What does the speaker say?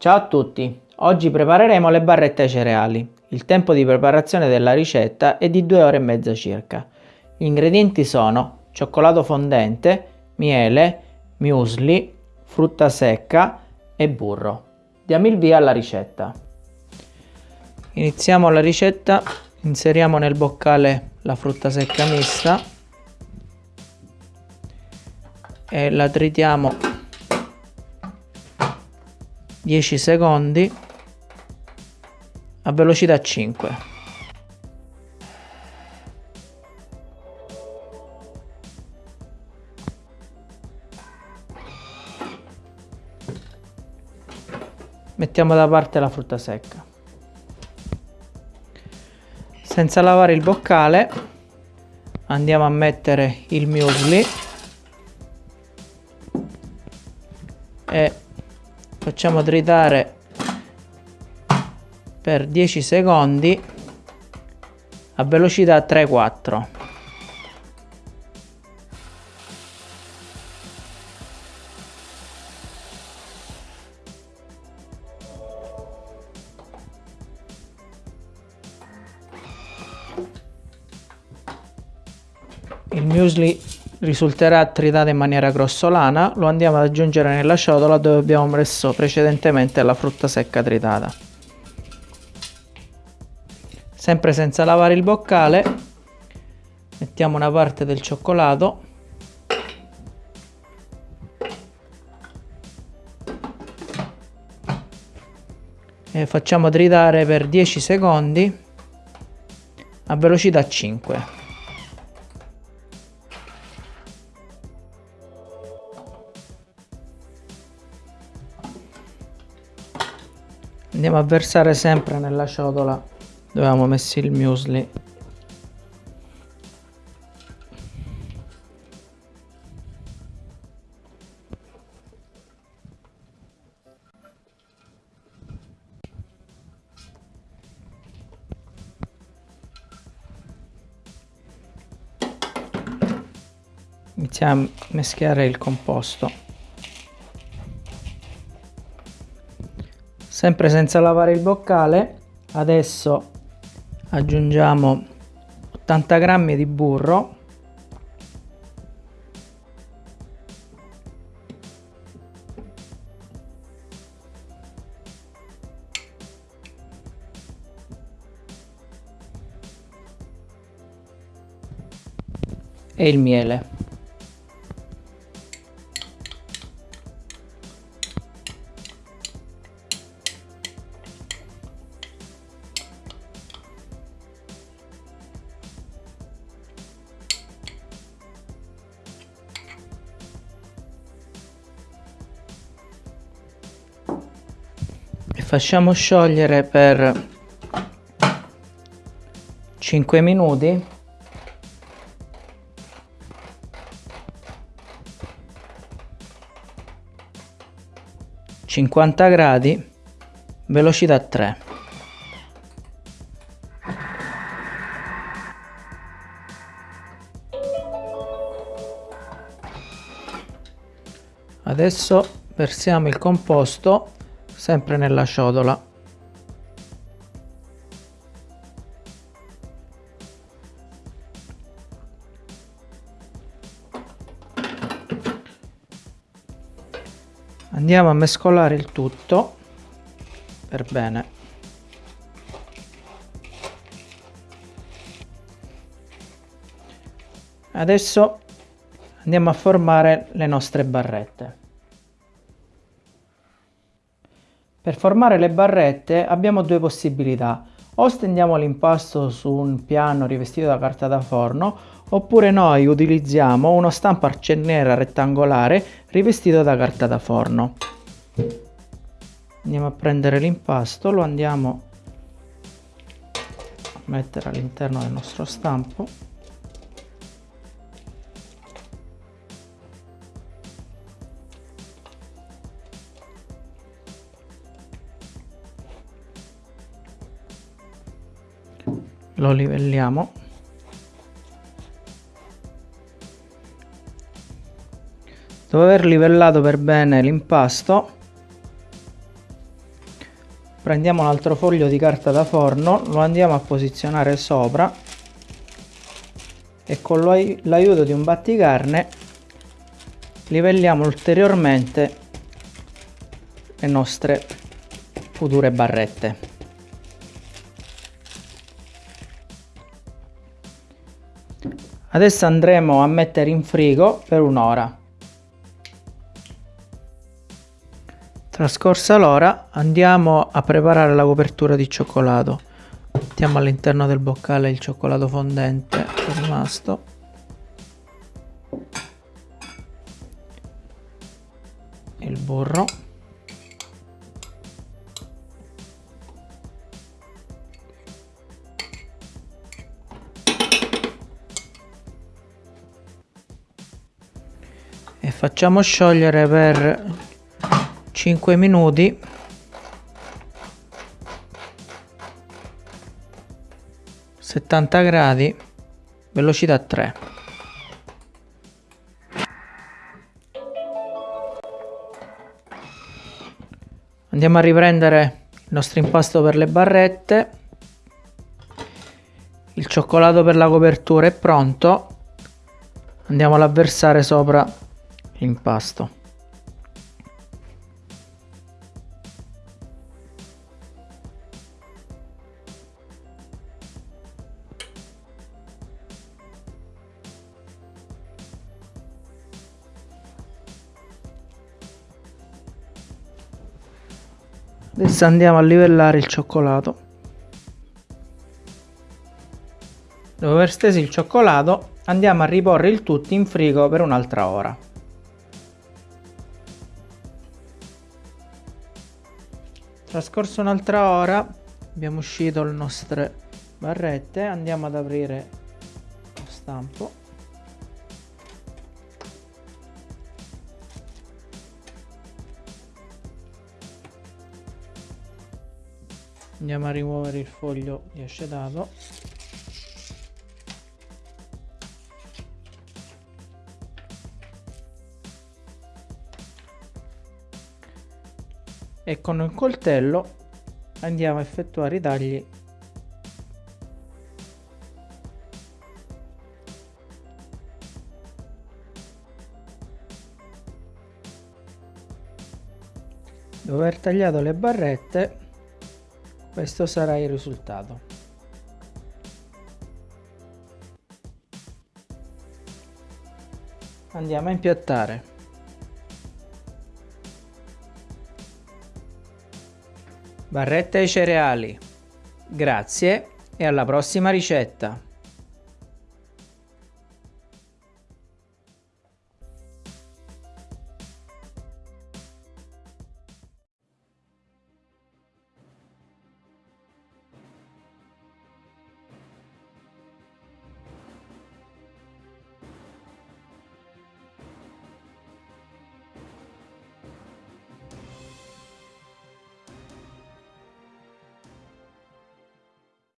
Ciao a tutti, oggi prepareremo le barrette ai cereali. Il tempo di preparazione della ricetta è di 2 ore e mezza circa. Gli ingredienti sono cioccolato fondente, miele, muesli, frutta secca e burro. Diamo il via alla ricetta. Iniziamo la ricetta, inseriamo nel boccale la frutta secca mista e la tritiamo 10 secondi. A velocità 5 mettiamo da parte la frutta secca. Senza lavare il boccale andiamo a mettere il muesli e facciamo tritare per 10 secondi a velocità 3-4 il muesli risulterà tritato in maniera grossolana, lo andiamo ad aggiungere nella ciotola dove abbiamo messo precedentemente la frutta secca tritata. Sempre senza lavare il boccale, mettiamo una parte del cioccolato e facciamo tritare per 10 secondi a velocità 5. Andiamo a versare sempre nella ciotola. Dove avevamo messo il muesli. Iniziamo a meschiare il composto sempre senza lavare il boccale. Adesso aggiungiamo 80 grammi di burro. E il miele facciamo sciogliere per 5 minuti. Cinquanta gradi velocità 3 adesso versiamo il composto sempre nella ciotola. Andiamo a mescolare il tutto per bene. Adesso andiamo a formare le nostre barrette Per formare le barrette abbiamo due possibilità, o stendiamo l'impasto su un piano rivestito da carta da forno oppure noi utilizziamo uno stampo arciera rettangolare rivestito da carta da forno. Andiamo a prendere l'impasto, lo andiamo a mettere all'interno del nostro stampo lo livelliamo. Dopo aver livellato per bene l'impasto prendiamo un altro foglio di carta da forno lo andiamo a posizionare sopra e con l'aiuto di un batticarne livelliamo ulteriormente le nostre future barrette adesso andremo a mettere in frigo per un'ora Trascorsa l'ora andiamo a preparare la copertura di cioccolato. Mettiamo all'interno del boccale il cioccolato fondente rimasto. Il burro. Facciamo sciogliere per 5 minuti. settanta gradi velocità 3 andiamo a riprendere il nostro impasto per le barrette. Il cioccolato per la copertura è pronto. Andiamo a versare sopra l'impasto adesso andiamo a livellare il cioccolato. Dopo aver steso il cioccolato andiamo a riporre il tutto in frigo per un'altra ora trascorso un'altra ora abbiamo uscito le nostre barrette andiamo ad aprire lo stampo. Andiamo a rimuovere il foglio di acetato e con il coltello andiamo a effettuare i tagli. Dopo aver tagliato le barrette questo sarà il risultato. Andiamo a impiattare barrette ai cereali. Grazie e alla prossima ricetta